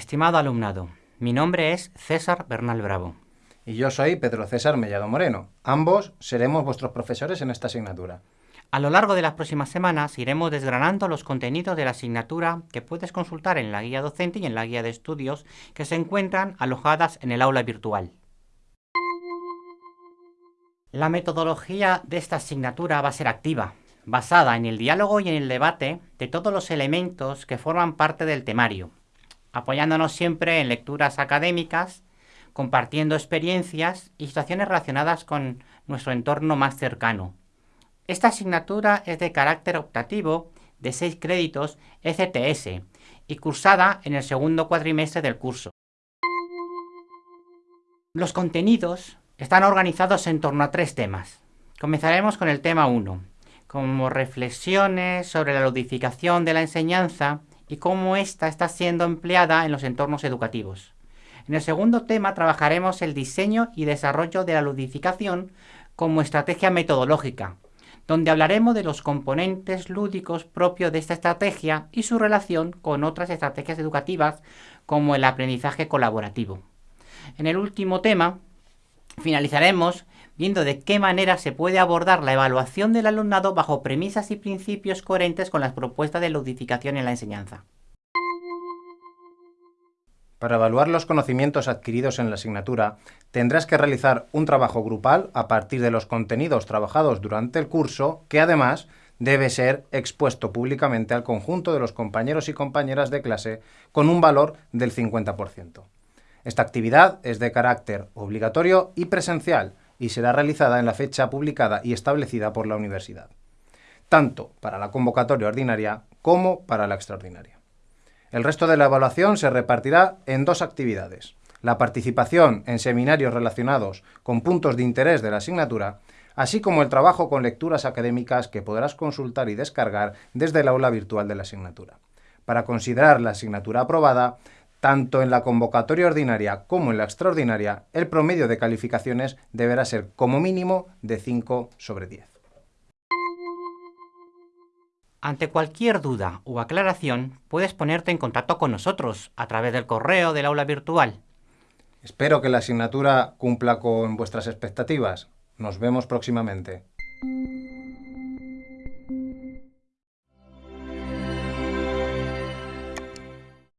Estimado alumnado, mi nombre es César Bernal Bravo. Y yo soy Pedro César Mellado Moreno. Ambos seremos vuestros profesores en esta asignatura. A lo largo de las próximas semanas iremos desgranando los contenidos de la asignatura que puedes consultar en la guía docente y en la guía de estudios que se encuentran alojadas en el aula virtual. La metodología de esta asignatura va a ser activa, basada en el diálogo y en el debate de todos los elementos que forman parte del temario, apoyándonos siempre en lecturas académicas, compartiendo experiencias y situaciones relacionadas con nuestro entorno más cercano. Esta asignatura es de carácter optativo de 6 créditos ECTS y cursada en el segundo cuatrimestre del curso. Los contenidos están organizados en torno a tres temas. Comenzaremos con el tema 1, como reflexiones sobre la ludificación de la enseñanza y cómo ésta está siendo empleada en los entornos educativos. En el segundo tema trabajaremos el diseño y desarrollo de la ludificación como estrategia metodológica, donde hablaremos de los componentes lúdicos propios de esta estrategia y su relación con otras estrategias educativas como el aprendizaje colaborativo. En el último tema finalizaremos viendo de qué manera se puede abordar la evaluación del alumnado bajo premisas y principios coherentes con las propuestas de ludificación en la enseñanza. Para evaluar los conocimientos adquiridos en la asignatura, tendrás que realizar un trabajo grupal a partir de los contenidos trabajados durante el curso, que además debe ser expuesto públicamente al conjunto de los compañeros y compañeras de clase con un valor del 50%. Esta actividad es de carácter obligatorio y presencial, y será realizada en la fecha publicada y establecida por la universidad, tanto para la convocatoria ordinaria como para la extraordinaria. El resto de la evaluación se repartirá en dos actividades, la participación en seminarios relacionados con puntos de interés de la asignatura, así como el trabajo con lecturas académicas que podrás consultar y descargar desde el aula virtual de la asignatura. Para considerar la asignatura aprobada, tanto en la convocatoria ordinaria como en la extraordinaria, el promedio de calificaciones deberá ser como mínimo de 5 sobre 10. Ante cualquier duda o aclaración, puedes ponerte en contacto con nosotros a través del correo del aula virtual. Espero que la asignatura cumpla con vuestras expectativas. Nos vemos próximamente.